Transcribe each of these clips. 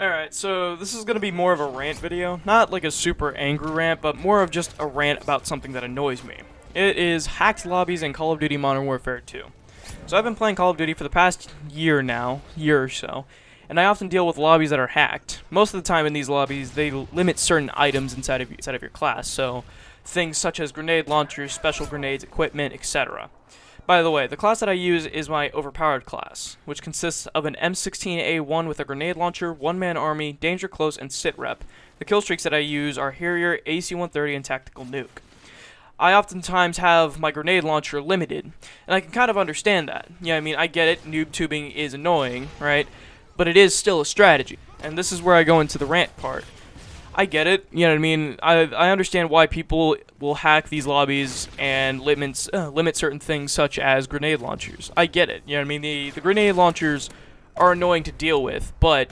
Alright, so this is going to be more of a rant video. Not like a super angry rant, but more of just a rant about something that annoys me. It is hacked lobbies in Call of Duty Modern Warfare 2. So I've been playing Call of Duty for the past year now, year or so, and I often deal with lobbies that are hacked. Most of the time in these lobbies, they limit certain items inside of, inside of your class, so things such as grenade launchers, special grenades, equipment, etc. By the way, the class that I use is my overpowered class, which consists of an M16A1 with a grenade launcher, one-man army, danger close, and sit rep. The kill streaks that I use are Harrier, AC-130, and Tactical Nuke. I oftentimes have my grenade launcher limited, and I can kind of understand that. Yeah, I mean, I get it, noob tubing is annoying, right? But it is still a strategy, and this is where I go into the rant part. I get it. You know what I mean? I I understand why people will hack these lobbies and limits uh, limit certain things such as grenade launchers. I get it. You know what I mean? The the grenade launchers are annoying to deal with, but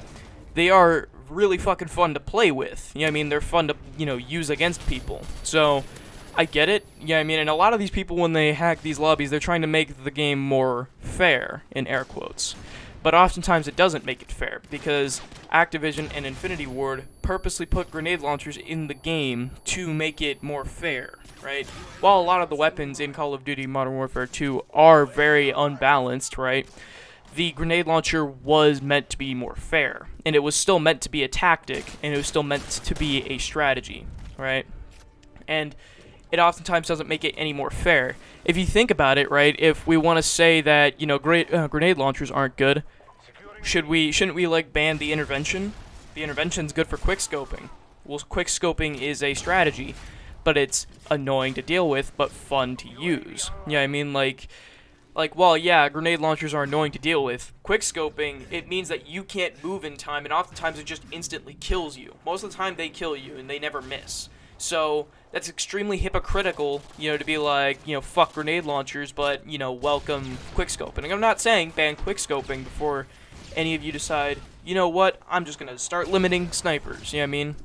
they are really fucking fun to play with. You know what I mean? They're fun to, you know, use against people. So, I get it. Yeah, I mean, and a lot of these people, when they hack these lobbies, they're trying to make the game more fair, in air quotes but oftentimes it doesn't make it fair because Activision and Infinity Ward purposely put grenade launchers in the game to make it more fair, right? While a lot of the weapons in Call of Duty Modern Warfare 2 are very unbalanced, right? The grenade launcher was meant to be more fair, and it was still meant to be a tactic, and it was still meant to be a strategy, right? And it oftentimes doesn't make it any more fair. If you think about it, right, if we want to say that, you know, great, uh, grenade launchers aren't good, should we, shouldn't we, like, ban the intervention? The intervention's good for quick scoping. Well, quick scoping is a strategy, but it's annoying to deal with, but fun to use. Yeah, I mean, like, like, well, yeah, grenade launchers are annoying to deal with. Quick scoping, it means that you can't move in time, and oftentimes it just instantly kills you. Most of the time, they kill you, and they never miss. So that's extremely hypocritical, you know, to be like, you know, fuck grenade launchers, but, you know, welcome quickscoping. And I'm not saying ban quickscoping before any of you decide, you know what, I'm just going to start limiting snipers, you know what I mean?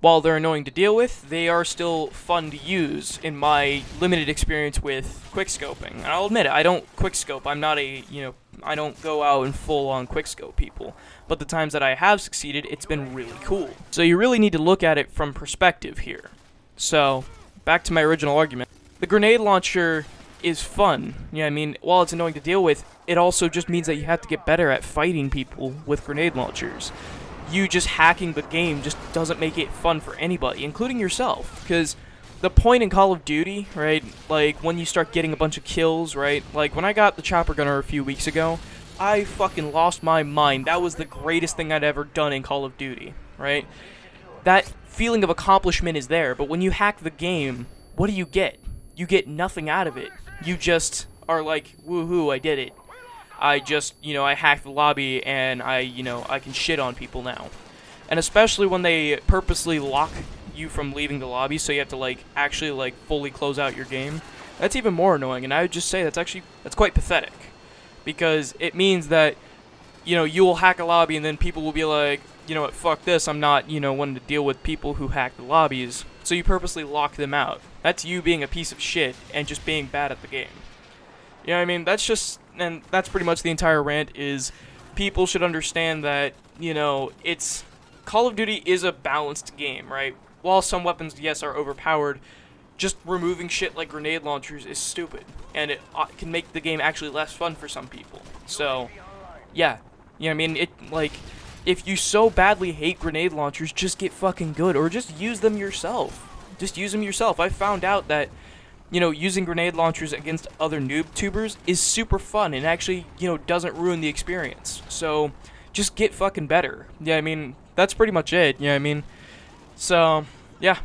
While they're annoying to deal with, they are still fun to use in my limited experience with quickscoping. And I'll admit it, I don't quickscope. I'm not a, you know, I don't go out and full-on quickscope people. But the times that I have succeeded, it's been really cool. So you really need to look at it from perspective here. So, back to my original argument. The grenade launcher is fun. Yeah, I mean, while it's annoying to deal with, it also just means that you have to get better at fighting people with grenade launchers. You just hacking the game just doesn't make it fun for anybody, including yourself. Because the point in Call of Duty, right, like when you start getting a bunch of kills, right, like when I got the chopper gunner a few weeks ago, I fucking lost my mind. That was the greatest thing I'd ever done in Call of Duty, right? That feeling of accomplishment is there, but when you hack the game, what do you get? You get nothing out of it. You just are like, woohoo, I did it. I just, you know, I hacked the lobby and I, you know, I can shit on people now. And especially when they purposely lock you from leaving the lobby, so you have to, like, actually, like, fully close out your game. That's even more annoying, and I would just say that's actually, that's quite pathetic. Because it means that, you know, you will hack a lobby and then people will be like, you know what, fuck this, I'm not, you know, wanting to deal with people who hack the lobbies. So you purposely lock them out. That's you being a piece of shit and just being bad at the game. You know what I mean? That's just, and that's pretty much the entire rant is people should understand that, you know, it's, Call of Duty is a balanced game, right? While some weapons, yes, are overpowered, just removing shit like grenade launchers is stupid. And it uh, can make the game actually less fun for some people. So, yeah. You know what I mean? It, like, if you so badly hate grenade launchers, just get fucking good, or just use them yourself. Just use them yourself. I found out that, you know, using grenade launchers against other noob tubers is super fun and actually, you know, doesn't ruin the experience. So, just get fucking better. Yeah, I mean, that's pretty much it. Yeah, I mean, so, yeah,